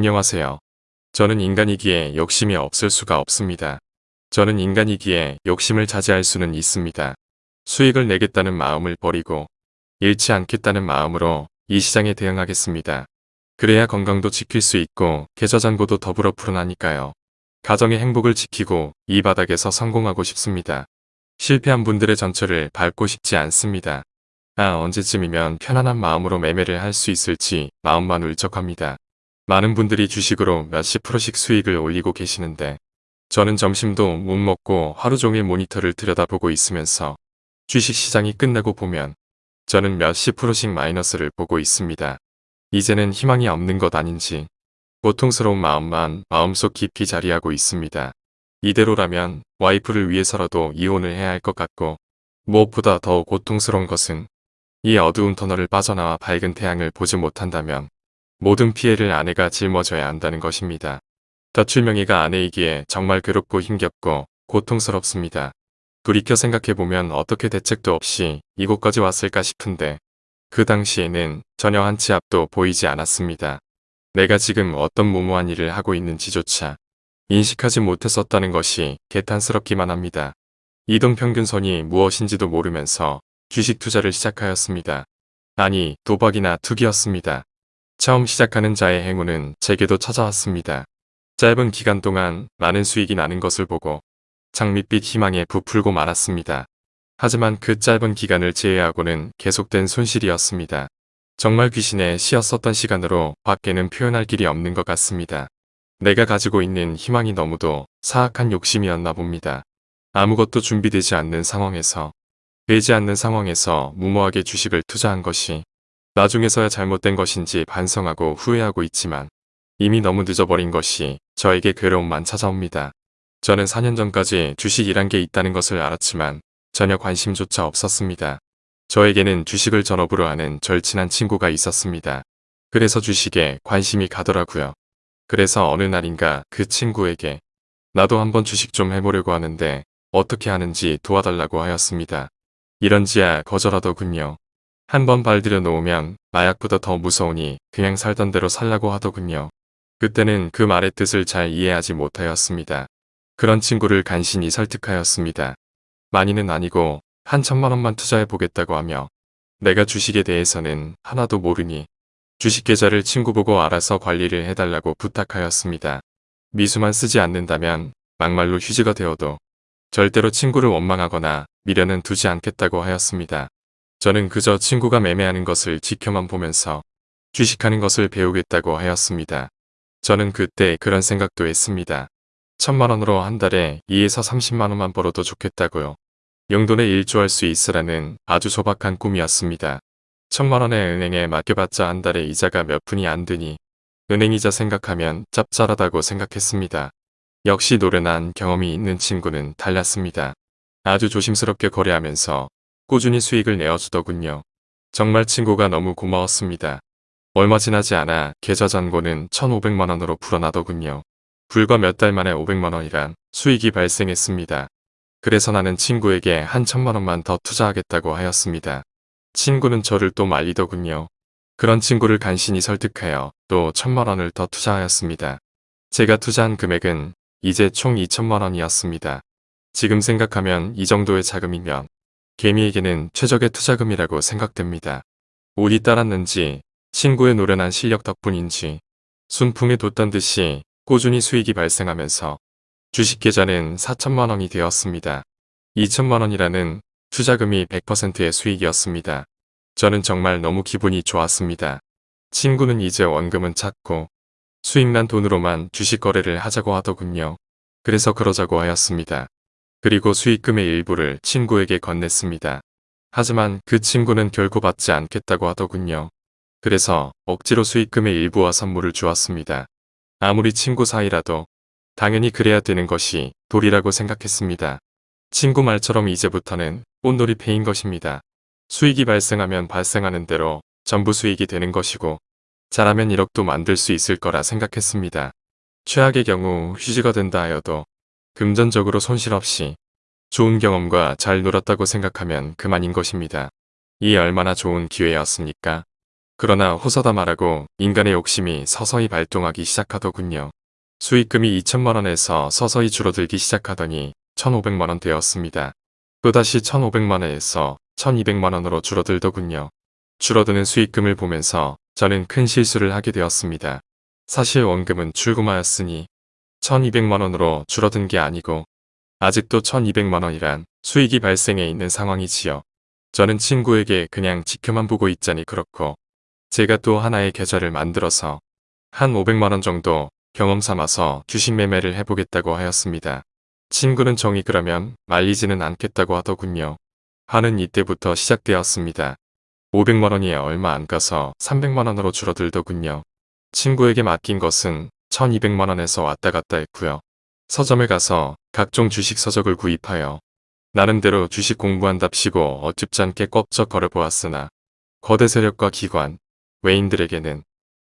안녕하세요. 저는 인간이기에 욕심이 없을 수가 없습니다. 저는 인간이기에 욕심을 자제할 수는 있습니다. 수익을 내겠다는 마음을 버리고 잃지 않겠다는 마음으로 이 시장에 대응하겠습니다. 그래야 건강도 지킬 수 있고 계좌 잔고도 더불어 풀어나니까요. 가정의 행복을 지키고 이 바닥에서 성공하고 싶습니다. 실패한 분들의 전철을 밟고 싶지 않습니다. 아 언제쯤이면 편안한 마음으로 매매를 할 수 있을지 마음만 울적합니다. 많은 분들이 주식으로 몇십 프로씩 수익을 올리고 계시는데 저는 점심도 못 먹고 하루 종일 모니터를 들여다보고 있으면서 주식시장이 끝나고 보면 저는 몇십 프로씩 마이너스를 보고 있습니다. 이제는 희망이 없는 것 아닌지 고통스러운 마음만 마음속 깊이 자리하고 있습니다. 이대로라면 와이프를 위해서라도 이혼을 해야 할 것 같고 무엇보다 더 고통스러운 것은 이 어두운 터널을 빠져나와 밝은 태양을 보지 못한다면 모든 피해를 아내가 짊어져야 한다는 것입니다. 덧출명이가 아내이기에 정말 괴롭고 힘겹고 고통스럽습니다. 돌이켜 생각해보면 어떻게 대책도 없이 이곳까지 왔을까 싶은데 그 당시에는 전혀 한 치 앞도 보이지 않았습니다. 내가 지금 어떤 무모한 일을 하고 있는지조차 인식하지 못했었다는 것이 개탄스럽기만 합니다. 이동평균선이 무엇인지도 모르면서 주식 투자를 시작하였습니다. 아니 도박이나 투기였습니다. 처음 시작하는 자의 행운은 제게도 찾아왔습니다. 짧은 기간 동안 많은 수익이 나는 것을 보고 장밋빛 희망에 부풀고 말았습니다. 하지만 그 짧은 기간을 제외하고는 계속된 손실이었습니다. 정말 귀신의 시였었던 시간으로 밖에는 표현할 길이 없는 것 같습니다. 내가 가지고 있는 희망이 너무도 사악한 욕심이었나 봅니다. 아무것도 준비되지 않는 상황에서 되지 않는 상황에서 무모하게 주식을 투자한 것이 나중에서야 잘못된 것인지 반성하고 후회하고 있지만 이미 너무 늦어버린 것이 저에게 괴로움만 찾아옵니다. 저는 4년 전까지 주식이란 게 있다는 것을 알았지만 전혀 관심조차 없었습니다. 저에게는 주식을 전업으로 하는 절친한 친구가 있었습니다. 그래서 주식에 관심이 가더라고요. 그래서 어느 날인가 그 친구에게 나도 한번 주식 좀 해보려고 하는데 어떻게 하는지 도와달라고 하였습니다. 이런지야 거절하더군요. 한번 발들여 놓으면 마약보다 더 무서우니 그냥 살던 대로 살라고 하더군요. 그때는 그 말의 뜻을 잘 이해하지 못하였습니다. 그런 친구를 간신히 설득하였습니다. 많이는 아니고 한 천만 원만 투자해 보겠다고 하며 내가 주식에 대해서는 하나도 모르니 주식 계좌를 친구 보고 알아서 관리를 해달라고 부탁하였습니다. 미수만 쓰지 않는다면 막말로 휴지가 되어도 절대로 친구를 원망하거나 미련은 두지 않겠다고 하였습니다. 저는 그저 친구가 매매하는 것을 지켜만 보면서 주식하는 것을 배우겠다고 하였습니다. 저는 그때 그런 생각도 했습니다. 천만 원으로 한 달에 2에서 30만 원만 벌어도 좋겠다고요. 용돈에 일조할 수 있으라는 아주 소박한 꿈이었습니다. 천만 원의 은행에 맡겨봤자 한 달에 이자가 몇 푼이 안 드니 은행이자 생각하면 짭짤하다고 생각했습니다. 역시 노련한 경험이 있는 친구는 달랐습니다. 아주 조심스럽게 거래하면서 꾸준히 수익을 내어주더군요. 정말 친구가 너무 고마웠습니다. 얼마 지나지 않아 계좌 잔고는 1,500만원으로 불어나더군요. 불과 몇 달 만에 500만원이란 수익이 발생했습니다. 그래서 나는 친구에게 한 천만원만 더 투자하겠다고 하였습니다. 친구는 저를 또 말리더군요. 그런 친구를 간신히 설득하여 또 천만원을 더 투자하였습니다. 제가 투자한 금액은 이제 총 2천만원이었습니다. 지금 생각하면 이 정도의 자금이면 개미에게는 최적의 투자금이라고 생각됩니다. 운이 따랐는지 친구의 노련한 실력 덕분인지 순풍에 돋던 듯이 꾸준히 수익이 발생하면서 주식 계좌는 4천만원이 되었습니다. 2천만원이라는 투자금이 100%의 수익이었습니다. 저는 정말 너무 기분이 좋았습니다. 친구는 이제 원금은 찾고 수익난 돈으로만 주식 거래를 하자고 하더군요. 그래서 그러자고 하였습니다. 그리고 수익금의 일부를 친구에게 건넸습니다. 하지만 그 친구는 결코 받지 않겠다고 하더군요. 그래서 억지로 수익금의 일부와 선물을 주었습니다. 아무리 친구 사이라도 당연히 그래야 되는 것이 도리라고 생각했습니다. 친구 말처럼 이제부터는 꽃놀이 패인 것입니다. 수익이 발생하면 발생하는 대로 전부 수익이 되는 것이고 잘하면 1억도 만들 수 있을 거라 생각했습니다. 최악의 경우 휴지가 된다 하여도 금전적으로 손실 없이 좋은 경험과 잘 놀았다고 생각하면 그만인 것입니다. 이 얼마나 좋은 기회였습니까? 그러나 호서다 말하고 인간의 욕심이 서서히 발동하기 시작하더군요. 수익금이 2천만원에서 서서히 줄어들기 시작하더니 1,500만원 되었습니다. 또다시 1,500만원에서 1,200만원으로 줄어들더군요. 줄어드는 수익금을 보면서 저는 큰 실수를 하게 되었습니다. 사실 원금은 출금하였으니 1200만원으로 줄어든 게 아니고 아직도 1200만원이란 수익이 발생해 있는 상황이지요. 저는 친구에게 그냥 지켜만 보고 있자니 그렇고 제가 또 하나의 계좌를 만들어서 한 500만원 정도 경험 삼아서 주식 매매를 해보겠다고 하였습니다. 친구는 정이 그러면 말리지는 않겠다고 하더군요. 하는 이때부터 시작되었습니다. 500만원이 얼마 안 가서 300만원으로 줄어들더군요. 친구에게 맡긴 것은 1200만원에서 왔다 갔다 했고요. 서점에 가서 각종 주식 서적을 구입하여 나름대로 주식 공부한답시고 않게 껍적 걸어보았으나 거대 세력과 기관, 외인들에게는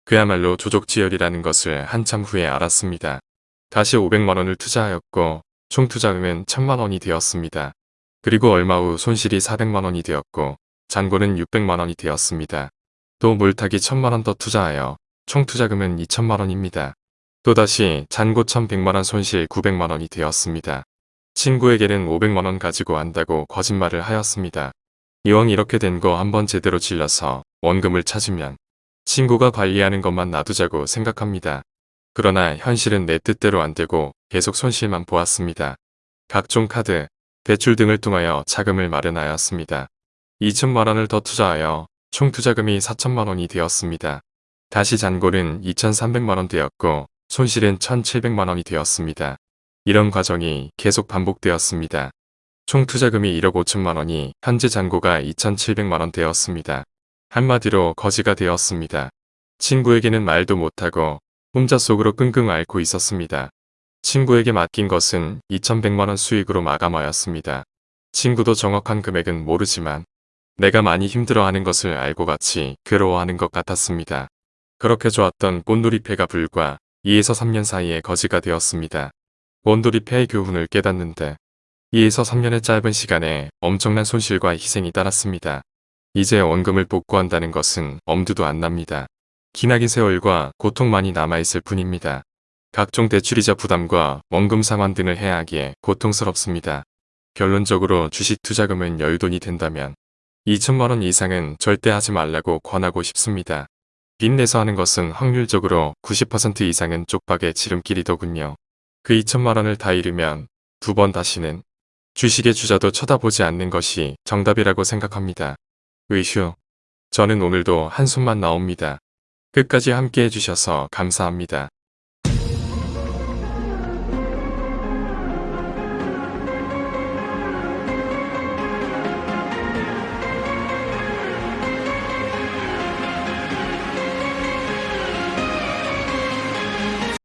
그야말로 조족지열이라는 것을 한참 후에 알았습니다. 다시 500만원을 투자하였고 총 투자금은 1000만원이 되었습니다. 그리고 얼마 후 손실이 400만원이 되었고 잔고는 600만원이 되었습니다. 또 물타기 1000만원 더 투자하여 총 투자금은 2천만원입니다. 또다시 잔고 1100만원 손실 900만원이 되었습니다. 친구에게는 500만원 가지고 한다고 거짓말을 하였습니다. 이왕 이렇게 된 거 한번 제대로 질러서 원금을 찾으면 친구가 관리하는 것만 놔두자고 생각합니다. 그러나 현실은 내 뜻대로 안 되고 계속 손실만 보았습니다. 각종 카드, 대출 등을 통하여 자금을 마련하였습니다. 2천만원을 더 투자하여 총 투자금이 4천만원이 되었습니다. 다시 잔고는 2,300만원 되었고 손실은 1,700만원이 되었습니다. 이런 과정이 계속 반복되었습니다. 총 투자금이 1억 5천만원이 현재 잔고가 2,700만원 되었습니다. 한마디로 거지가 되었습니다. 친구에게는 말도 못하고 혼자 속으로 끙끙 앓고 있었습니다. 친구에게 맡긴 것은 2,100만원 수익으로 마감하였습니다. 친구도 정확한 금액은 모르지만 내가 많이 힘들어하는 것을 알고 같이 괴로워하는 것 같았습니다. 그렇게 좋았던 꽃놀이패가 불과 2에서 3년 사이에 거지가 되었습니다. 꽃놀이패의 교훈을 깨닫는데 2에서 3년의 짧은 시간에 엄청난 손실과 희생이 따랐습니다. 이제 원금을 복구한다는 것은 엄두도 안 납니다. 기나긴 세월과 고통만이 남아있을 뿐입니다. 각종 대출이자 부담과 원금 상환 등을 해야 하기에 고통스럽습니다. 결론적으로 주식 투자금은 여유돈이 된다면 2천만원 이상은 절대 하지 말라고 권하고 싶습니다. 빚내서 하는 것은 확률적으로 90% 이상은 쪽박의 지름길이더군요. 그 2천만 원을 다 잃으면 두 번 다시는 주식의 주자도 쳐다보지 않는 것이 정답이라고 생각합니다. 의휴. 저는 오늘도 한숨만 나옵니다. 끝까지 함께 해주셔서 감사합니다.